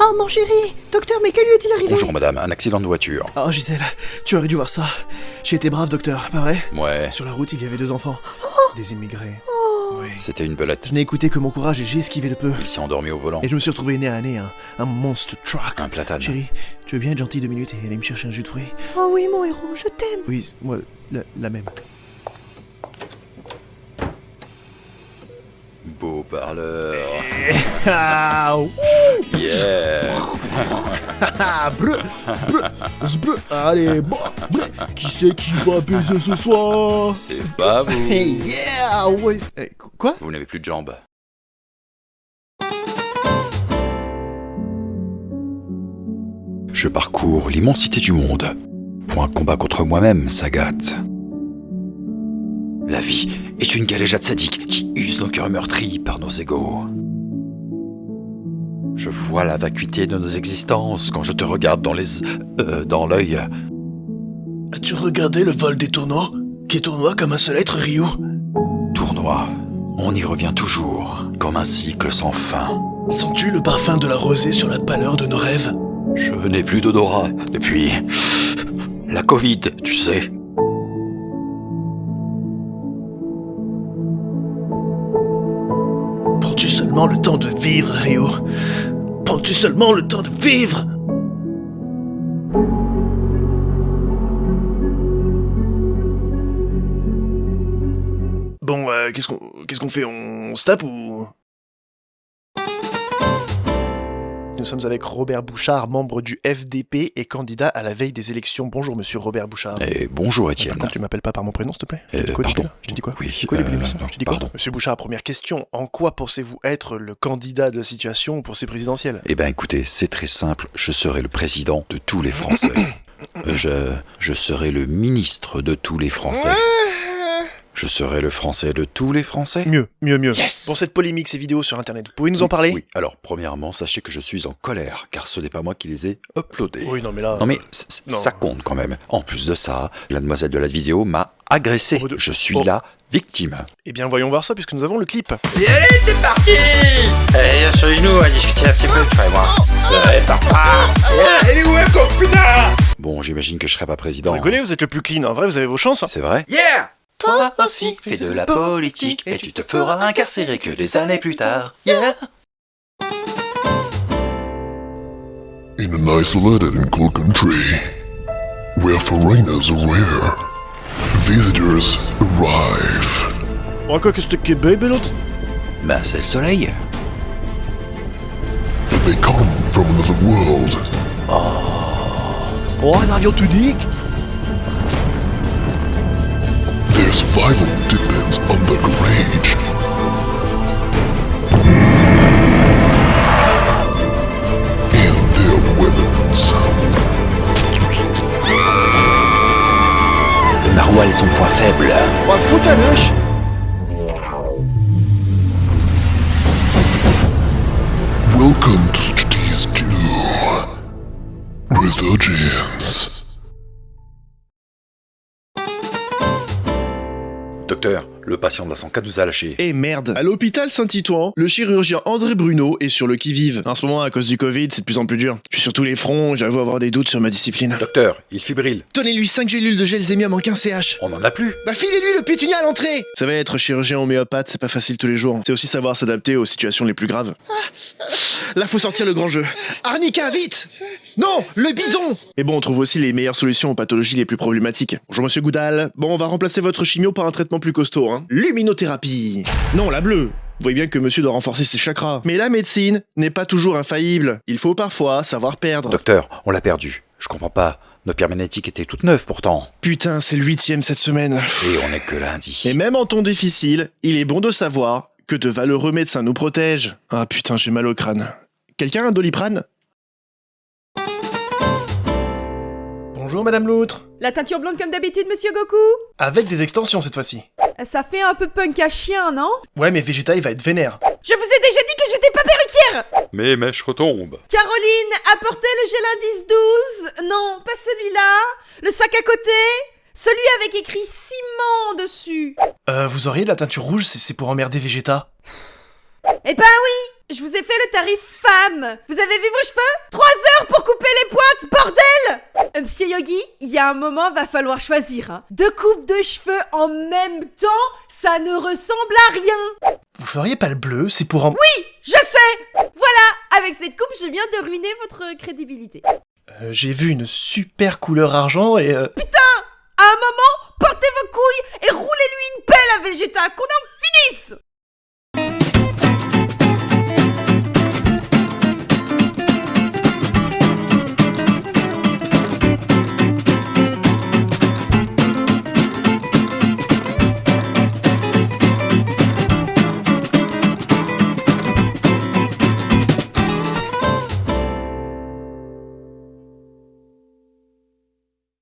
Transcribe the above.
Oh, mon chéri Docteur, mais que lui est-il arrivé Bonjour madame, un accident de voiture. Oh Gisèle, tu aurais dû voir ça. J'ai été brave docteur, pas vrai Ouais, Sur la route, il y avait deux enfants. Des immigrés. Oui. c'était une belette. Je n'ai écouté que mon courage et j'ai esquivé de peu. Il s'est endormi au volant. Et je me suis retrouvé nez à nez un, un monster truck. Un platane. Chérie, tu veux bien être gentil deux minutes et aller me chercher un jus de fruits Oh oui, mon héros, je t'aime Oui, moi, la, la même. Beau parleur. Ah, ouh, Yeah ah, bleu, bleu, bleu. Allez, bon, bleu. Qui c'est qui va baiser ce soir? C'est pas vous. Hey, yeah, ouais. c'est- eh, Quoi? Vous n'avez plus de jambes. Je parcours l'immensité du monde pour un combat contre moi-même, Sagat. La vie est une galéjade sadique qui use nos cœurs meurtris par nos égaux. Je vois la vacuité de nos existences quand je te regarde dans les... euh, dans l'œil. As-tu regardé le vol des tournois? Qui tournoie comme un seul être, Ryu? Tournoi. On y revient toujours, comme un cycle sans fin. Sens-tu le parfum de la rosée sur la pâleur de nos rêves? Je n'ai plus d'odorat depuis la Covid, tu sais. Prends-tu seulement le temps de vivre, Ryu Prends-tu seulement le temps de vivre. Bon, euh, qu'est-ce qu'on qu'est-ce qu'on fait? On se tape ou? Nous sommes avec Robert Bouchard, membre du FDP et candidat à la veille des élections. Bonjour, monsieur Robert Bouchard. Et bonjour Étienne. Contre, tu m'appelles pas par mon prénom, s'il te plaît? Je Euh, quoi, pardon. Je dit quoi? Oui, Je dit quoi, euh, Je quoi? pardon. Monsieur Bouchard, première question. En quoi pensez-vous être le candidat de la situation pour ces présidentielles? Eh ben écoutez, c'est très simple, je serai le président de tous les Français. Euh, je, je serai le ministre de tous les Français. Je serai le Français de tous les Français. Mieux, mieux, mieux. Yes Pour cette polémique, ces vidéos sur Internet, vous pouvez nous en parler? Oui, alors premièrement, sachez que je suis en colère, car ce n'est pas moi qui les ai uploadés. Oui, non, mais là... Non mais Non. ça compte quand même. En plus de ça, la demoiselle de la vidéo m'a agressé. Oh, de- Je suis oh. la victime. Eh bien, voyons voir ça, puisque nous avons le clip. Et allez, c'est parti Allez, viens sur nous, on va discuter un petit peu, toi et moi. Allez, papa Elle est où, putain Bon, j'imagine que je serai pas Vous président. rigolez, vous êtes le plus clean. En vrai, vous avez vos chances. hein. C'est vrai? Yeah Toi aussi, fais de la politique et tu te feras incarcérer que des années plus tard. Yeah In an isolated and cold country, where foreigners are rare, visitors arrive. Oh, quoi que que baby, l'autre Ben, c'est le soleil. They come from another world. Oh, un avion tunique Their survival depends on their courage. And their weapons. Le maroilles est son point faible. Fout à l'œche Welcome to Studies 2. Resurgence. Docteur, le patient de la 104 nous a lâché. Et merde À l'hôpital Saint-Titouan, le chirurgien André Bruno est sur le qui-vive. En ce moment, à cause du Covid, c'est de plus en plus dur. Je suis sur tous les fronts, j'avoue avoir des doutes sur ma discipline. Docteur, il fibrille. Donnez-lui 5 gélules de gelzémium en 15 CH On en a plus. Bah filez-lui le pétunia à l'entrée Ça va être chirurgien homéopathe, c'est pas facile tous les jours. C'est aussi savoir s'adapter aux situations les plus graves. Là, faut sortir le grand jeu. Arnica, vite Non, le bidon Et bon, on trouve aussi les meilleures solutions aux pathologies les plus problématiques. Bonjour monsieur Goudal. Bon, on va remplacer votre chimio par un traitement plus costaud, hein. Luminothérapie. Non, la bleue. Vous voyez bien que monsieur doit renforcer ses chakras. Mais la médecine n'est pas toujours infaillible. Il faut parfois savoir perdre. Docteur, on l'a perdu. Je comprends pas. Nos pierres magnétiques étaient toutes neuves pourtant. Putain, c'est le huitième cette semaine. Et on est que lundi. Et même en temps difficile, il est bon de savoir que de valeureux médecins nous protègent. Ah putain, j'ai mal au crâne. Quelqu'un a un doliprane? Bonjour Madame Loutre. La teinture blonde comme d'habitude, monsieur Goku? Avec des extensions cette fois-ci. Ça fait un peu punk à chien, non? Ouais, mais Vegeta il va être vénère. Je vous ai déjà dit que j'étais pas perruquière! Mes mèches retombent. Caroline, apportez le gel indice 12 Non, pas celui-là. Le sac à côté. Celui avec écrit ciment dessus. Euh, vous auriez de la teinture rouge, c'est c'est pour emmerder Vegeta. Eh ben oui Je vous ai fait le tarif femme Vous avez vu vos cheveux 3 heures pour couper les pointes, bordel Euh, Monsieur Yogi, il y a un moment, va falloir choisir. Hein. Deux coupes de cheveux en même temps, ça ne ressemble à rien Vous feriez pas le bleu, c'est pour en... Je sais Voilà Avec cette coupe, je viens de ruiner votre crédibilité. Euh, J'ai vu une super couleur argent et... euh, À un moment, portez vos couilles et roulez-lui une pelle à Vegeta, qu'on en finisse